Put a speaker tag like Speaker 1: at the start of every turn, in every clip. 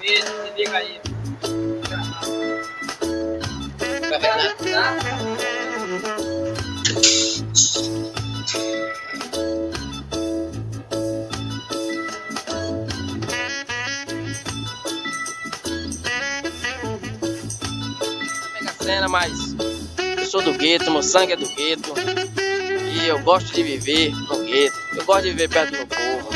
Speaker 1: se liga aí. Ver tá? Mega cena, mas eu sou do gueto, meu sangue é do gueto. E eu gosto de viver no gueto. Eu gosto de viver perto do meu povo.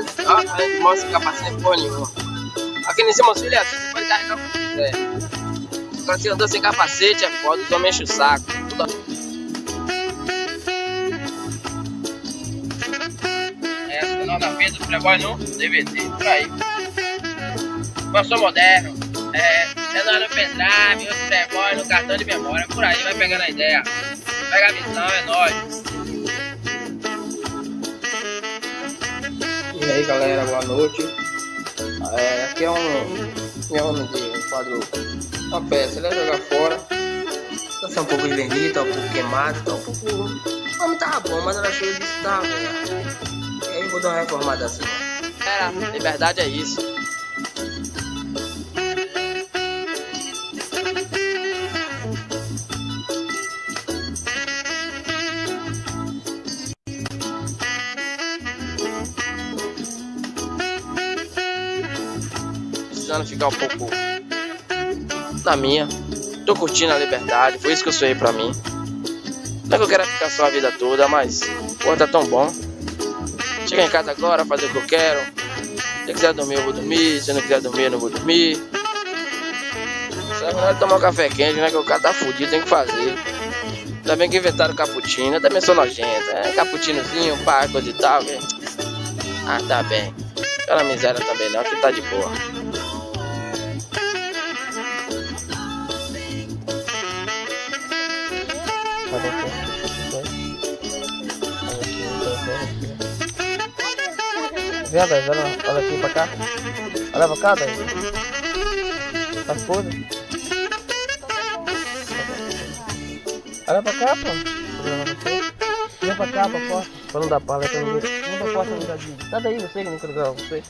Speaker 1: Gente mostra capacete porra nenhuma. Aqui em cima, filha, você pode carregar o que quiser. Agora se andou sem capacete é foda, tu enche o saco. Tudo... É, final da festa do Playboy no DVD, por aí. Eu sou moderno. É, é nós no pendrive, outro Playboy no cartão de memória, por aí, vai pegando a ideia. Pega a visão, é nóis.
Speaker 2: E aí galera, boa noite. É, aqui é um meu nome de um quadro, uma peça, ele vai jogar fora. Tá sendo um pouco envernido, tá um pouco queimado, tá um pouco. O nome tava bom, mas ela cheio disso tava ruim. E aí vou dar uma reformada assim.
Speaker 1: Era, liberdade é isso. Precisando ficar um pouco na minha. Tô curtindo a liberdade, foi isso que eu sonhei pra mim. Não é que eu quero ficar só a vida toda, mas pô, tá tão bom. Chegar em casa agora, fazer o que eu quero. Se eu quiser dormir, eu vou dormir. Se eu não quiser dormir, eu não vou dormir. Só é melhor tomar um café quente, né? Que o cara tá fudido, tem que fazer. Ainda bem que inventaram cappuccino, eu também sou nojento. É cappuccinozinho, pá, coisa e tal. Que... Ah, tá bem. Aquela miséria também não, que tá de boa.
Speaker 2: Vê, velho, olha, olha aqui pra cá. Olha pra cá, velho. As coisas. Olha pra cá, pô. Olha pra cá, pra porta. Pra não dar pala, pra ninguém. Não pra porta, não dá de. Daí, você que não quer gravar você.